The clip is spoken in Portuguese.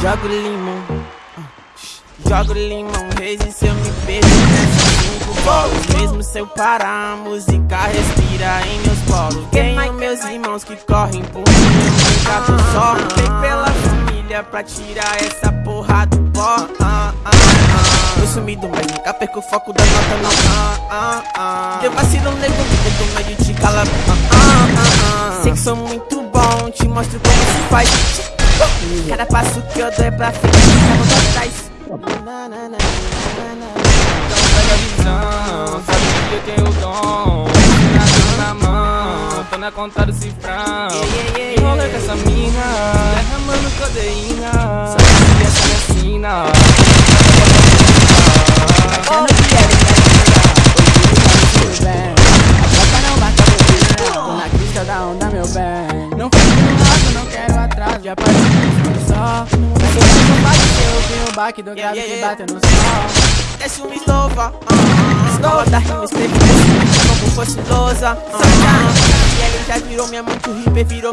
Jogo limão, jogo limão, reis e se eu me beijo cinco bolos. Mesmo se eu parar, a música respira em meus polos Tenho meus irmãos que correm por mim, tô só Lutei pela família pra tirar essa porra do pó. Ah, ah, ah. Tô sumido, mas nunca perco o foco da nota não. Ah, ah, ah. Teu vacilo nego, eu tô meio de cala. Ah, ah, ah, ah. Sei que sou muito bom, te mostro como se faz Cada passo que eu dou é pra frente, cada pra trás. Então pega a visão, sabe que eu tenho o dom. Na mão, tô na conta do cifrão. Enrola com essa mina, derramando codeína. Sabe que essa me ensina. Eu não quero me bem. A não bate a Tô na crista da onda, meu bem. Não fico no lado, não quero atraso. Já passei só Você não eu vi o baque do grave que bateu no sol. Desce uma estofa, uh, escova da rima escrevi como fosse lousa uh, E ele já virou minha mãe que o hiper virou